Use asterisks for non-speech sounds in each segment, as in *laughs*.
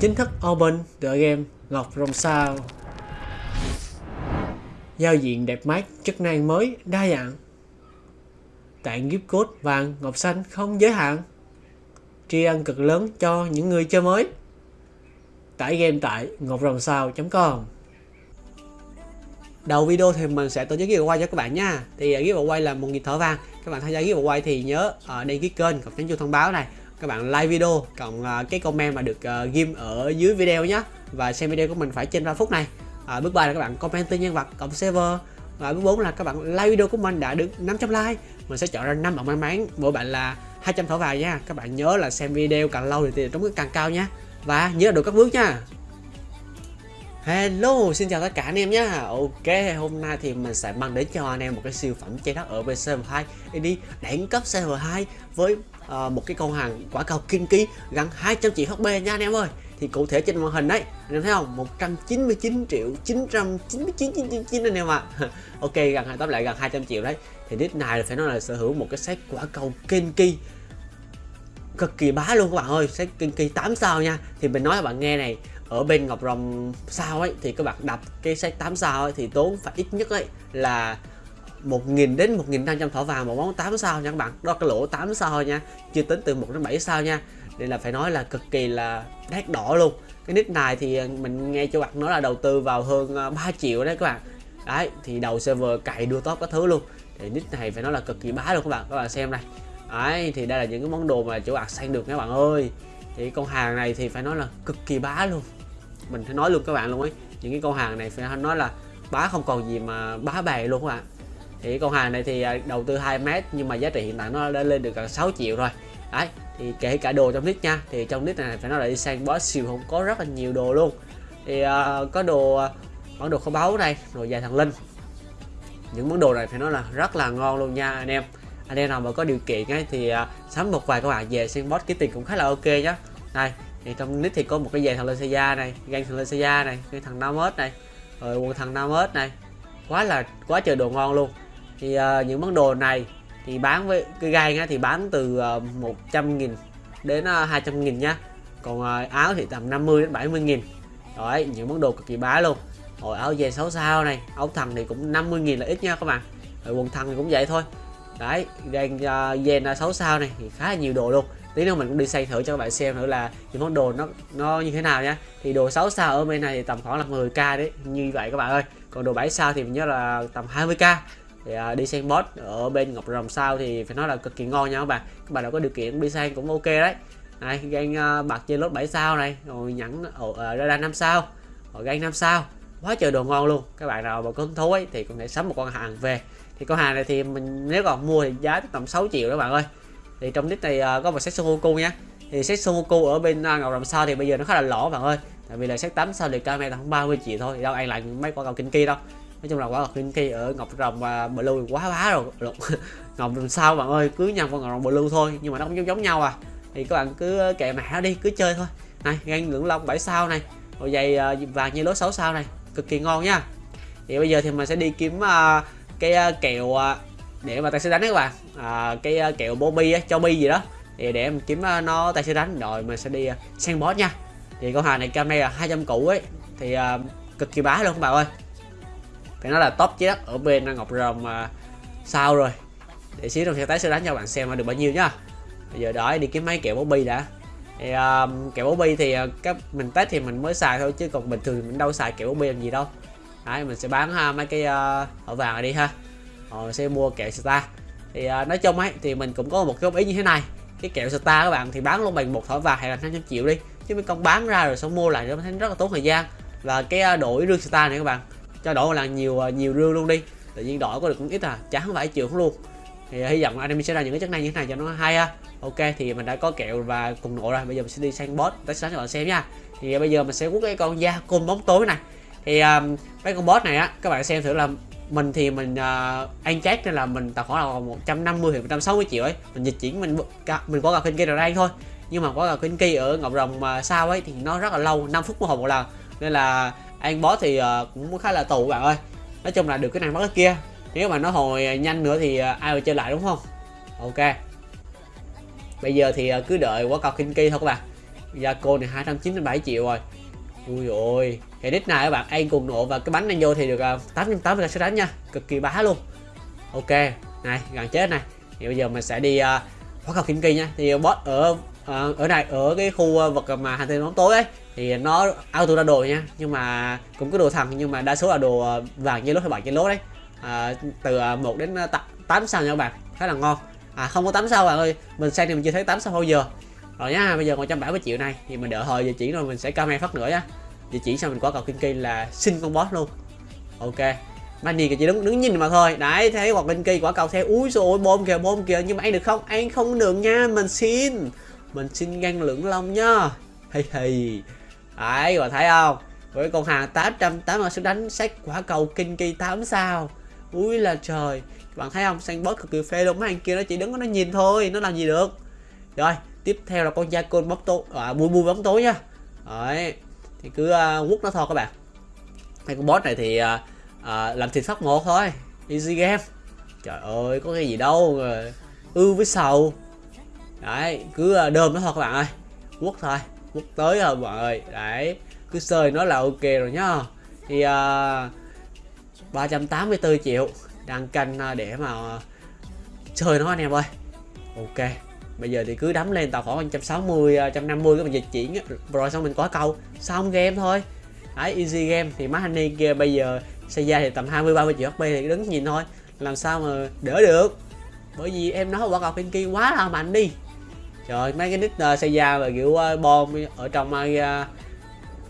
chính thức open tựa game Ngọc Rồng Sao. Giao diện đẹp mắt, chức năng mới, đa dạng. Tặng gift code vàng, ngọc xanh không giới hạn. Tri ân cực lớn cho những người chơi mới. Tải game tại ngọcrồng.sao.com Đầu video thì mình sẽ tổ chức giveaway cho các bạn nha. Thì à, giveaway là một nghìn thỏi vàng. Các bạn tham gia giveaway thì nhớ ở đăng ký kênh, cộng nhấn chuông thông báo này các bạn like video cộng uh, cái comment mà được uh, ghim ở dưới video nhé và xem video của mình phải trên 3 phút này. À, bước 3 là các bạn comment tên nhân vật cộng server. Và bước 4 là các bạn like video của mình đã được 500 like. Mình sẽ chọn ra 5 bạn may mắn. Mỗi bạn là 200 thỏi vàng nha. Các bạn nhớ là xem video càng lâu thì tiền trúng càng cao nha. Và nhớ được các bước nha. Hello, xin chào tất cả anh em nhé Ok, hôm nay thì mình sẽ mang đến cho anh em một cái siêu phẩm trái đất ở bên server 2 đi đẳng cấp server 2 với Ờ, một cái con hàng quả cầu kinh ký gần 200 triệu HP nha anh em ơi. Thì cụ thể trên màn hình đấy, anh em thấy không? 199 triệu 999 999 anh em ạ. *laughs* Ok, gần hai tóm lại gần 200 triệu đấy. Thì nick này phải nói là sở hữu một cái set quả cầu kinh kỳ cực kỳ bá luôn các bạn ơi. Set kỳ 8 sao nha. Thì mình nói các bạn nghe này, ở bên Ngọc Rồng sao ấy, thì các bạn đập cái set 8 sao ấy thì tốn phải ít nhất ấy là 1.000 đến 1.500 thỏ vàng một món 8 sao nha các bạn. Đó cái lỗ 8 sao nha. Chưa tính từ 1 đến 7 sao nha. Nên là phải nói là cực kỳ là đắt đỏ luôn. Cái nick này thì mình nghe cho bạn nói là đầu tư vào hơn à, 3 triệu đấy các bạn. Đấy, thì đầu server cày đua top các thứ luôn. Thì nick này phải nói là cực kỳ bá luôn các bạn. Các bạn xem này. Đấy, thì đây là những cái món đồ mà chỗ bạn sang được các bạn ơi. Thì con hàng này thì phải nói là cực kỳ bá luôn. Mình phải nói luôn các bạn luôn ấy. Những cái con hàng này phải nói là bá không còn gì mà bá bè luôn các bạn thì con hàng này thì à, đầu tư 2 mét nhưng mà giá trị hiện tại nó đã lên được gần 6 triệu rồi. Đấy thì kể cả đồ trong nick nha thì trong nick này phải nói là đi sang boss siêu không có rất là nhiều đồ luôn. Thì uh, có đồ à, món đồ kho báu này rồi dài thằng linh. Những món đồ này phải nói là rất là ngon luôn nha anh em. Anh em nào mà có điều kiện ấy thì uh, sắm một vài các bạn về sang boss cái tiền cũng khá là ok nhá. Này thì trong nick thì có một cái dài thằng lên da này gan thằng lên da này cái thằng Namus này rồi quần thằng Namus này. Quá là quá trời đồ ngon luôn thì uh, những món đồ này thì bán với cái gai á, thì bán từ ờ, uh, 100.000 đến uh, 200.000 nha còn uh, áo thì tầm 50 đến 70 nghìn. Đấy, những món đồ cực kỳ bá luôn. Rồi áo dè 6 sao này áo thằng thì cũng 50 nghìn là ít nha các bạn. Rồi quần thằng thì cũng vậy thôi. Đấy đang uh, dè 6 sao này thì khá là nhiều đồ luôn. Tí nữa mình cũng đi xây thử cho các bạn xem thử là những món đồ nó nó như thế nào nhá. Thì đồ 6 sao ở bên này thì tầm khoảng là 10k đấy như vậy các bạn ơi. Còn đồ 7 sao thì mình nhớ là tầm 20k thì uh, đi sang boss ở bên ngọc rồng sao thì phải nói là cực kỳ ngon nha các bạn. Các bạn nào có điều kiện đi sang cũng ok đấy. Này gan uh, à, bạc trên lốt 7 sao này rồi nhẫn ở uh, à, radar 5 sao rồi gan 5 sao. Quá trời đồ ngon luôn. Các bạn nào mà có hứng thú ấy thì có thể sắm một con hàng về. Thì con hàng này thì mình nếu còn mua thì giá tầm 6 triệu đó bạn ơi. Thì trong clip này uh, có một set Sumoku nha. Thì set Sumoku ở bên uh, ngọc rồng sao thì bây giờ nó khá là lỗ bạn ơi. Tại vì là set 8 sao thì camera khoảng 30 triệu thôi đâu ai lại mấy con cầu kinh kia đâu nói chung là quả ngọc linh kỳ ở ngọc rồng và blue quá bá rồi. *laughs* Ngọc rồng sao bạn ơi? Cứ nhầm con ngọc rồng blue thôi. Nhưng mà nó cũng giống giống nhau à. Thì các bạn cứ kệ mẹ đi cứ chơi thôi. Này gan ngưỡng long 7 sao này. Rồi giày ờ, vàng như lối 6 sao này. Cực kỳ ngon nha. Thì bây giờ thì mình sẽ đi kiếm uh, cái uh, kẹo uh, để mà tay sẽ đánh các bạn. À, cái uh, kẹo Bobby cho bi gì đó. Thì để em kiếm uh, nó tay sẽ đánh. Rồi mình sẽ đi uh, sang boss nha. Thì con hàng này cam này là 200 củ ấy. Thì uh, cực kỳ bá luôn các bạn ơi phải nói là top chết ở bên ngọc rồng mà sao rồi. Để xíu trong xe tái sẽ đánh cho bạn xem được bao nhiêu nhá. Bây giờ đợi đi kiếm mấy kẹo bobby đã. Thì uh, kẹo bobby thì uh, các mình test thì mình mới xài thôi chứ còn bình thường mình đâu xài kẹo bobby làm gì đâu. Đấy mình sẽ bán ha mấy cái uh, ở vàng này đi ha. Rồi sẽ mua kẹo star thì uh, nói chung ấy thì mình cũng có một cái ý như thế này. Cái kẹo star các bạn thì bán luôn bằng một thỏi vàng hay là 500 triệu đi. Chứ mấy con bán ra rồi xong mua lại nó thấy rất là tốn thời gian. Và cái đổi rương star này các bạn cho đổi là nhiều à, nhiều rương luôn đi. Tự nhiên đổi có được cũng ít à chán phải triệu luôn. Thì à, hy vọng anh em sẽ ra những cái chất này như thế này cho nó hay ha. Ok thì mình đã có kẹo và cùng nổ rồi. Bây giờ mình sẽ đi sang boss. Test cho bạn xem nha. Thì à, bây giờ mình sẽ quất cái con da côn bóng tối này. Thì um, mấy con boss này á các bạn xem thử là mình thì mình uh, ăn chát nên là mình tài khoản là 150 thì 160 triệu ấy. Mình dịch chuyển mình mình có gặp kinh kia rồi đây thôi. Nhưng mà có gặp kinh kia ở ngọc rồng mà sao ấy thì nó rất là lâu 5 phút một hồi một lần. Nên là ăn boss thì ờ, cũng khá là tù bạn ơi. Nói chung là được cái này mất cái kia. Nếu mà nó hồi ờ, nhanh nữa thì ờ, ai mà chơi lại đúng không? Ok. Bây giờ thì cứ đợi quả cầu kinh kỳ thôi các bạn. Gia cô này 297 triệu rồi. Ui ôi. Thì đít này các bạn anh cùng nộ và cái bánh anh vô thì được uh, 880 sẽ đánh nha. Cực kỳ bá luôn. Ok. Này gần chết này. Thì bây giờ mình sẽ đi uh, cao cầu kim kỳ nha. Thì boss ở Ờ, ở này ở cái khu ờ, vật mà hành tinh bóng tối ấy thì nó auto ra đồ nha nhưng mà cũng có đồ thằng nhưng mà đa số là đồ ờ, vàng như lốt hay bạc như lốt đấy. À, từ 1 đến 8 sao nha các bạn khá là ngon. À không có 8 sao bạn ơi mình xem thì mình chưa thấy 8 sao bao giờ. Rồi nhá bây giờ 170 triệu này thì mình đợi hồi giờ chỉ rồi mình sẽ comment phát nữa nhá. Giờ chỉ xong mình có cầu kinh kỳ là xin con boss luôn. Ok Manny chỉ đứng đứng nhìn mà thôi. Đấy thấy hoặc linh kỳ quả cầu theo úi rồi bom kìa bom kìa nhưng mà anh được không? Anh không được nha mình xin mình xin ngăn lưỡng long nhá. Hay hay ấy và thấy không? Với con hàng 880 sức đánh sách quả cầu kinh kỳ 8 sao? Ui là trời. Bạn thấy không? Sang bớt cực kỳ phê luôn. Mấy anh kia nó chỉ đứng nó nhìn thôi nó làm gì được? Rồi tiếp theo là con gia côn bóng tối à, bui bui bóng tối nha đấy thì cứ uh, quất nó thôi các bạn. Hai con boss này thì uh, uh, làm thịt phát một thôi. Easy game. Trời ơi có cái gì đâu ư với sầu đấy cứ ờ, đơm nó thôi các bạn ơi quất thôi quất tới rồi mọi người. Đấy cứ sơi nó là ok rồi nhá. Thì ờ, uh, 384 triệu đang canh ờ, để mà chơi nó anh em ơi. Ok bây giờ thì cứ đấm lên tàu khoảng 160 150 cái mình dịch chuyển rồi xong mình có câu xong game thôi. Đấy easy game. Thì má honey kia bây giờ xây ra thì tầm 20 30 triệu HP thì đứng nhìn thôi làm sao mà đỡ được. Bởi vì em nói quả cầu Pinky quá là mạnh đi trời mấy cái nick uh, xây ra và kiểu uh, bom ở trong uh,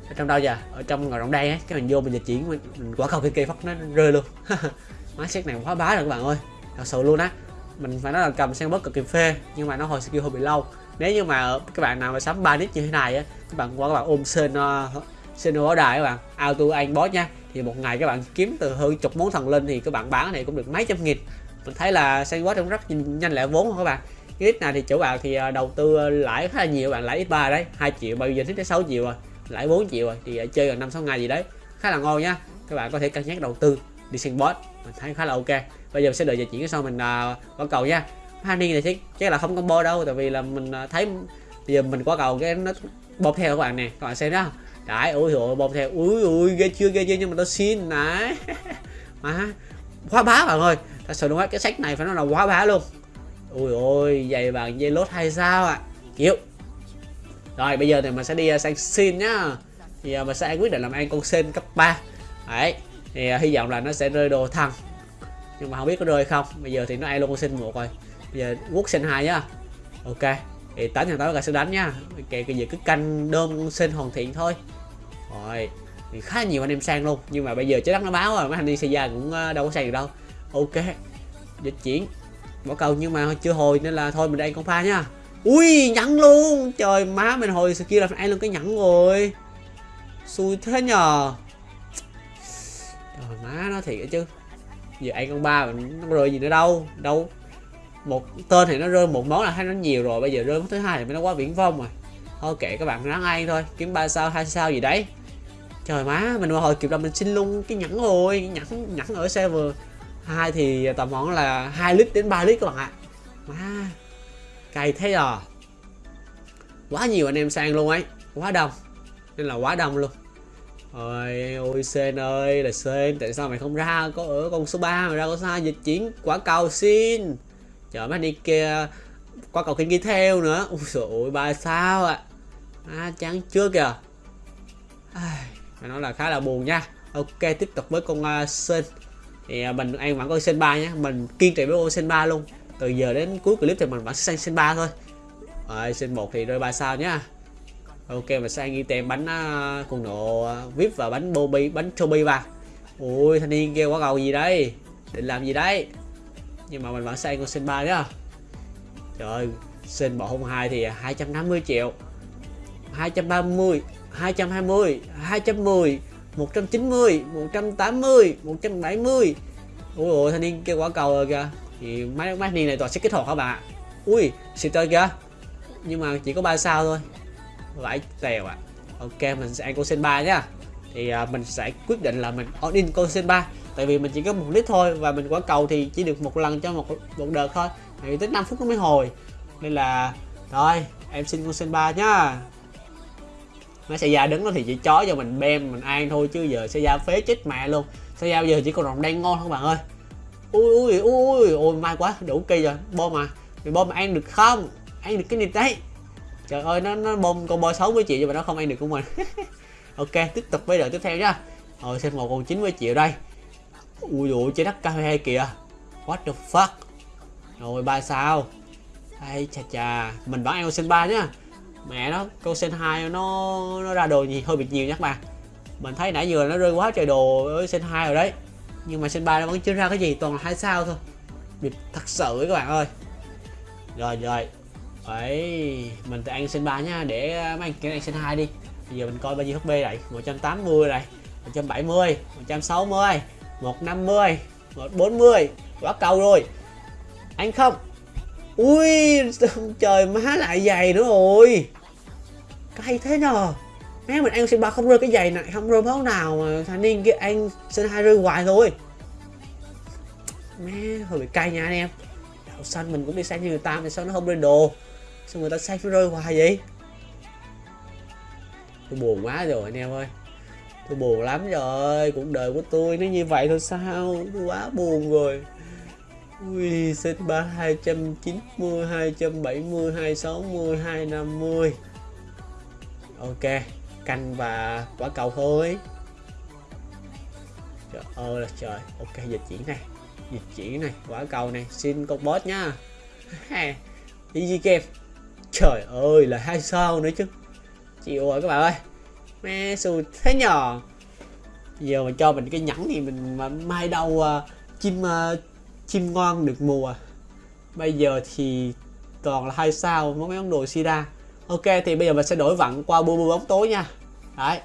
ở trong đâu giờ? Ở trong ngồi rộng đây ấy cái mình vô mình dịch chuyển mình, mình quả cầu Pinky phát nó rơi luôn. *laughs* Má xét này quá bá rồi các bạn ơi thật sự luôn á. Mình phải nói là cầm sang bớt cực kỳ phê nhưng mà nó hồi skill hơi bị lâu. Nếu như mà các bạn nào mà sắm ba nick như thế này á các bạn qua các bạn ôm sen uh, sen báo đài các bạn auto anh boss nha thì một ngày các bạn kiếm từ hơn chục món thần linh thì các bạn bán này cũng được mấy trăm nghìn. Mình thấy là sang boss cũng rất nhanh lẹ vốn không các bạn cái này thì chủ bạn thì ờ, đầu tư ờ, lãi khá là nhiều bạn lãi x3 đấy 2 triệu bao giờ thích tới 6 triệu rồi lãi 4 triệu rồi thì ờ, chơi gần năm sáu ngày gì đấy. Khá là ngon nhá các bạn có thể cân nhắc đầu tư đi xem bot mình thấy khá là ok. Bây giờ mình sẽ đợi giờ chuyển cái sau mình uh, quả cầu nha honey này chắc chắc là không combo đâu tại vì là mình thấy bây giờ mình quả cầu cái nó bom theo các bạn nè các bạn xem đó đấy ui rồi bom theo ui ui ghê chưa ghê chưa nhưng mà tôi xin nãy *laughs* mà quá bá bạn ơi. Thật sự đúng cái sách này phải nói là quá bá luôn ui ôi giày vàng dây lốt hay sao ạ? À? chịu rồi bây giờ thì mình sẽ đi à, sang xin nhá. Thì à, mình sẽ quyết định làm ăn con sen cấp 3 đấy thì uh, hy vọng là nó sẽ rơi đồ thằng. Nhưng mà không biết có rơi không. Bây giờ thì nó ai luôn con sen một rồi. Bây giờ quốc sen hai nhá. Ok thì tám thằng tám là sẽ đánh nhá. Kệ cái gì cứ canh đơn con sen hoàn thiện thôi. Rồi thì khá nhiều anh em sang luôn. Nhưng mà bây giờ trái đất nó báo rồi. Mấy anh đi xe già cũng đâu có sang được đâu. Ok dịch chuyển bỏ cầu nhưng mà chưa hồi nên là thôi mình đây con pha nha ui nhẫn luôn. Trời, má mình hồi kia là ai luôn cái nhẫn rồi. Xui thế nhờ. Trời, má nó thiệt chứ. Giờ ai con ba nó rơi gì nữa đâu đâu. Một tên thì nó rơi một món là thấy nó nhiều rồi, bây giờ rơi món thứ hai thì nó quá viễn vông rồi. Thôi kệ các bạn, ráng ăn thôi. Kiếm ba sao, hai sao gì đấy. Trời, má mình mà hồi kịp là mình xin luôn cái nhẫn rồi nhẫn nhẫn ở server hai thì tầm khoảng là 2 lít đến 3 lít các bạn ạ. Má cay thế à? Quá nhiều anh em sang luôn ấy. Quá đông. Nên là quá đông luôn. Ôi, ôi Sen ơi là Sen Tại sao mày không ra có ở con số 3 mà ra con số 2 dịch chuyển quả cầu xin? Chờ mấy đi kia Quả cầu kinh ghi theo nữa. Ui trời ơi ba sao ạ? À. à, chán chưa kìa. À, Phải nói là khá là buồn nha. Ok tiếp tục với con uh, Sen. Thì à, mình ăn vẫn con Sen ba nhé. Mình kiên trì với ô Sen ba luôn. Từ giờ đến cuối clip thì mình vẫn sang Sen ba thôi. Rồi Sen một thì rơi ba sao nhá. Ok mình sang ghi tem bánh à, uh, cùng nộ uh, vip và bánh bobby bánh toby vào. Ui thanh niên kêu quá cầu gì đây? Định làm gì đấy? Nhưng mà mình vẫn sang con sen ba nhá. Trời sen bộ hôm hai thì 250 triệu. 230 220 210 190 180 170 ui ôi thanh niên kêu quả cầu rồi kìa. Thì máy máy niên này toàn sẽ kích hoạt hả bạn ui xịt chơi kìa. Nhưng mà chỉ có 3 sao thôi. Vãi tèo ạ. À. ok mình sẽ ăn con sen 3 nhá. Thì à, mình sẽ quyết định là mình on in con sen 3 tại vì mình chỉ có một lít thôi và mình quả cầu thì chỉ được một lần cho một một đợt thôi. Thì tới 5 phút nó mới hồi. Nên là rồi em xin con sen 3 nhá nó sẽ ra đứng nó thì chỉ chó cho mình bem, mình ăn thôi, chứ giờ sẽ ra phế chết mẹ luôn. Sẽ ra giờ chỉ còn rồng đen ngon không bạn ơi. Ui ui ui ui may quá, đủ kỳ rồi. Bom mà thì bom ăn được không? Ăn được cái nịt đấy. Trời ơi, nó nó bom con bò 60 triệu nhưng mà nó không ăn được của mình. *laughs* Ok, tiếp tục với đợt tiếp theo nhá. Rồi xem một con 90 triệu đây. Ui dồi chơi đất cao hay kìa. What the fuck? Rồi, ba sao? Hay chà chà. Mình vẫn ăn sinh ba nhá mẹ nó câu sen hai nó nó ra đồ gì hơi bị nhiều nhé các bạn mình thấy nãy giờ nó rơi quá trời đồ ở sen hai rồi đấy. Nhưng mà sen ba nó vẫn chưa ra cái gì toàn là hai sao thôi. Biệt thật sự các bạn ơi. Rồi rồi. Ấy mình tự ăn sen ba nha, để mấy anh kia ăn sen hai đi. Bây giờ mình coi bao nhiêu HP này 180 này 170 160 150 140 quá cầu rồi. Anh không? Ui, trời, má lại dày nữa rồi. Cay thế nhờ. Má, mình ăn ba không rơi cái giày này, không rơi máu nào mà thanh niên kia ăn sinh hai rơi hoài thôi má, hơi bị cay nha anh em. Đậu xanh mình cũng đi sang như người ta mà sao nó không rơi đồ? Sao người ta say phải rơi hoài vậy? Tôi buồn quá rồi anh em ơi. Tôi buồn lắm rồi, cuộc đời của tôi nó như vậy thôi sao? Tôi quá buồn rồi. Ui, set 3 290, 270, 260, 250 Ok, canh và quả cầu thôi. Trời ơi là trời. Ok, dịch chuyển này. Dịch chuyển này, quả cầu này. Xin con boss nha. *laughs* Easy game. Trời ơi, là hai sao nữa chứ. Chịu rồi các bạn ơi. Mẹ xù thế nhỏ Giờ mà cho mình cái nhẫn thì mình mà mai đâu uh, à, chim uh, chim ngon được mùa. Bây giờ thì toàn là hai sao mấy món đồ sida ok, thì bây giờ mình sẽ đổi vặn qua bu bu bóng tối nha. Đấy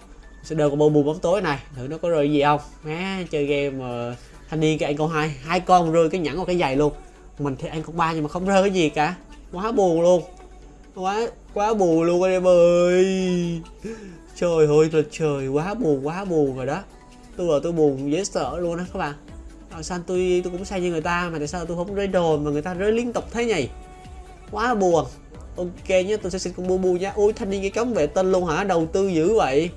sẽ đưa con bu bu bóng tối này. Thử nó có rơi gì không? Má chơi game mà thanh niên cái anh con hai. Hai con rơi cái nhẫn vào cái giày luôn. Mình thì anh con ba nhưng mà không rơi cái gì cả. Quá buồn luôn. Quá quá buồn luôn anh em ơi. Trời ơi là trời. Quá buồn quá buồn rồi đó. Tôi là tôi buồn, dễ sợ luôn á các bạn tại sao tôi tôi cũng sai như người ta mà tại sao tôi không rơi đồn mà người ta rơi liên tục thế nhỉ? Quá buồn. Ok nhé tôi sẽ xin con bu bu nhé ui thanh niên cái cống vệ tinh luôn hả? Đầu tư dữ vậy.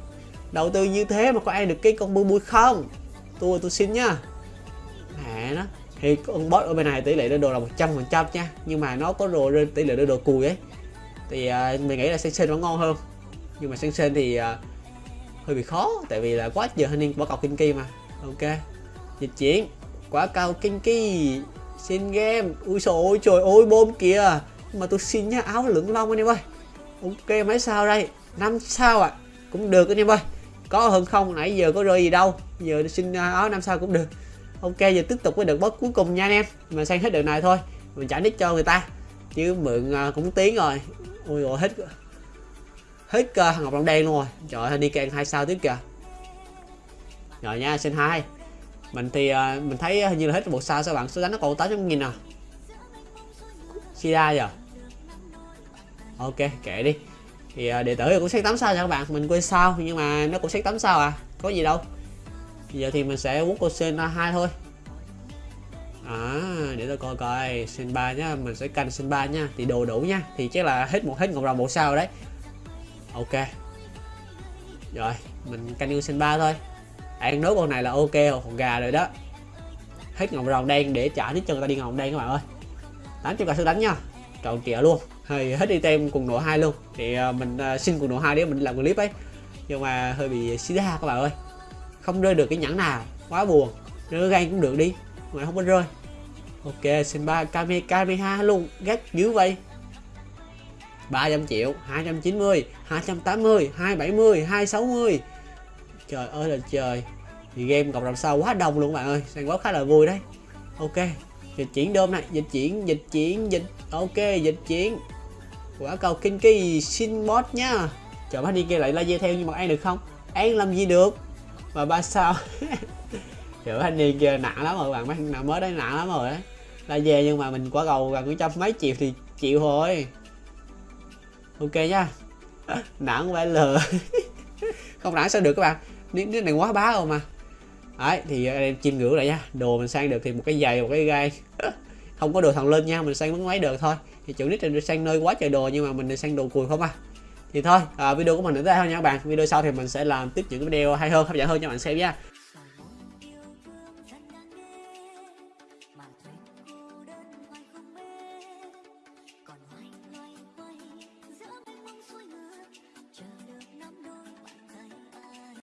Đầu tư như thế mà có ai được cái con bu bu không? Tôi tôi xin nhá. Mẹ nó. Thì con boss ở bên này tỷ lệ đưa đồ là 100 phần trăm nha. Nhưng mà nó có đồ tỷ lệ đưa đồ cùi ấy. Thì à, uh, mình nghĩ là sen sen vẫn ngon hơn? Nhưng mà sen sen thì uh, hơi bị khó. Tại vì là quá giờ thanh niên bỏ cọc kinh kỳ mà. Ok. Dịch chuyển quá cao kinh kỳ. Xin game. Ui trời ơi trời ơi bom kìa. Mà tôi xin nhá áo lưỡng long anh em ơi. Ok mấy sao đây? Năm sao à cũng được anh em ơi. Có hơn không? Nãy giờ có rơi gì đâu. Giờ xin à, áo năm sao cũng được. Ok giờ tiếp tục với đợt boss cuối cùng nha anh em. Mà sang hết đợt này thôi. Mình trả nick cho người ta. Chứ mượn à, cũng tiếng rồi. Ui rồi hết hết uh, ngọc long đen luôn rồi. Trời ơi đi kèn hai sao tiếp kìa. Rồi nha xin hai mình thì uh, mình thấy à, hình như là hết một sao sao bạn? Số đánh nó còn 800 nghìn à? Sida giờ à? ok kệ đi. Thì uh, đệ tử cũng xét 8 sao nha các bạn. Mình quên sao nhưng mà nó cũng xét 8 sao à? Có gì đâu. Giờ thì mình sẽ quất cô sen hai thôi. À để tôi coi coi. Sen ba nhá mình sẽ canh sen ba nha thì đồ đủ nha. Thì chắc là hết một hết ngọc rồng một sao đấy. Ok. Rồi mình canh yêu sen ba thôi ăn nốt con này là ok còn gà rồi đó. Hết ngọc rồng đen để trả hết cho người ta đi ngọc đen các bạn ơi. 800 cả sư đánh nha. Tròn trịa luôn. Thì hết đi tem cùng nổ hai luôn. Thì ờ, mình ờ, xin cùng nổ hai để mình làm clip ấy. Nhưng mà hơi bị xí ra các bạn ơi. Không rơi được cái nhẫn nào. Quá buồn. Rơi gan cũng được đi. Mà không có rơi. Ok, xin ba kame kameha luôn. Gắt dữ vậy. 300 triệu 290 280 270 260 trời ơi là trời thì game cộng đồng sau quá đông luôn các bạn ơi. Sang quá khá là vui đấy. Ok, dịch chuyển đôm này, dịch chuyển dịch chuyển, dịch, ok, dịch chuyển. Quả cầu kinh kỳ xin bot nhá chờ bác đi kia lại la laser theo nhưng mà ăn được không? Ăn làm gì được? Mà ba sao? Chờ anh đi kia nặng lắm rồi bạn mấy nào mới đấy nặng lắm rồi đấy. Về nhưng mà mình quả cầu gần trăm mấy triệu thì chịu thôi. Ok nhá *laughs* nặng phải lừa *laughs* không nặng sao được các bạn. Nếu này quá bá rồi mà đấy thì à, em chim ngưỡng lại nha. Đồ mình sang được thì một cái giày một cái gai. *laughs* Không có đồ thằng lên nha mình sang bắn máy được thôi. Thì chủ nít trên sang nơi quá trời đồ nhưng mà mình sang đồ cùi không à. Thì thôi à, video của mình đến đây thôi nha các bạn. Video sau thì mình sẽ làm tiếp những cái video hay hơn hấp dẫn hơn cho bạn xem nha.